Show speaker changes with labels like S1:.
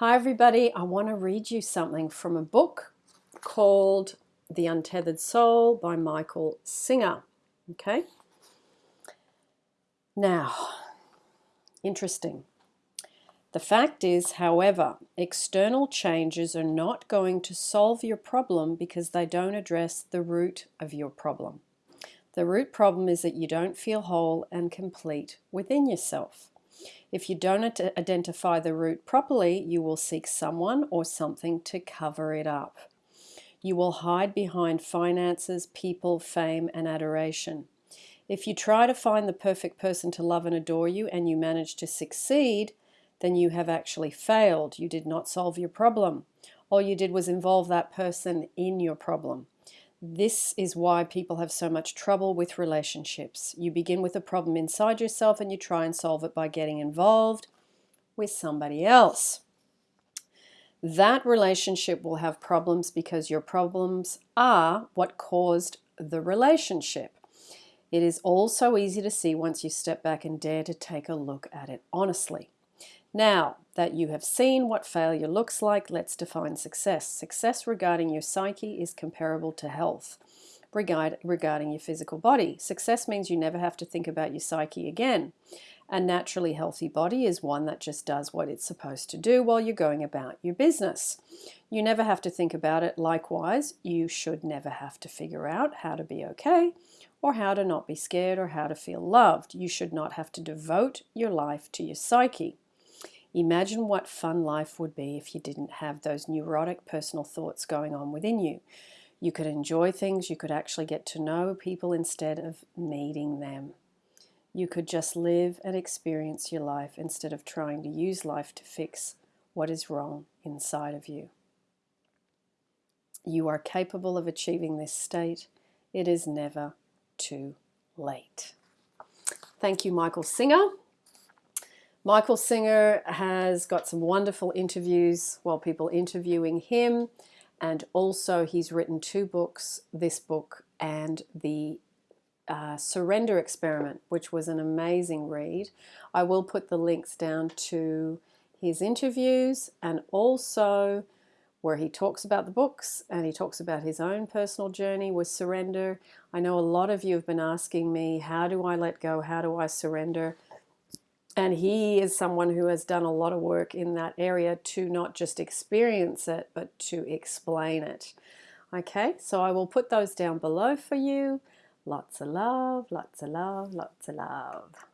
S1: Hi everybody, I want to read you something from a book called The Untethered Soul by Michael Singer. Okay? Now, interesting. The fact is, however, external changes are not going to solve your problem because they don't address the root of your problem. The root problem is that you don't feel whole and complete within yourself. If you don't identify the root properly, you will seek someone or something to cover it up. You will hide behind finances, people, fame, and adoration. If you try to find the perfect person to love and adore you and you manage to succeed, then you have actually failed. You did not solve your problem. All you did was involve that person in your problem. This is why people have so much trouble with relationships. You begin with a problem inside yourself and you try and solve it by getting involved with somebody else. That relationship will have problems because your problems are what caused the relationship. It is also easy to see once you step back and dare to take a look at it honestly. Now that you have seen what failure looks like, let's define success. Success regarding your psyche is comparable to health regard, regarding your physical body. Success means you never have to think about your psyche again. A naturally healthy body is one that just does what it's supposed to do while you're going about your business. You never have to think about it. Likewise, you should never have to figure out how to be okay or how to not be scared or how to feel loved. You should not have to devote your life to your psyche. Imagine what fun life would be if you didn't have those neurotic personal thoughts going on within you. You could enjoy things, you could actually get to know people instead of needing them. You could just live and experience your life instead of trying to use life to fix what is wrong inside of you. You are capable of achieving this state. It is never too late. Thank you, Michael Singer. Michael Singer has got some wonderful interviews while people interviewing him and also he's written two books, this book and the uh, Surrender Experiment, which was an amazing read. I will put the links down to his interviews and also where he talks about the books and he talks about his own personal journey with surrender. I know a lot of you have been asking me, how do I let go? How do I surrender? And he is someone who has done a lot of work in that area to not just experience it, but to explain it. Okay, so I will put those down below for you. Lots of love, lots of love, lots of love.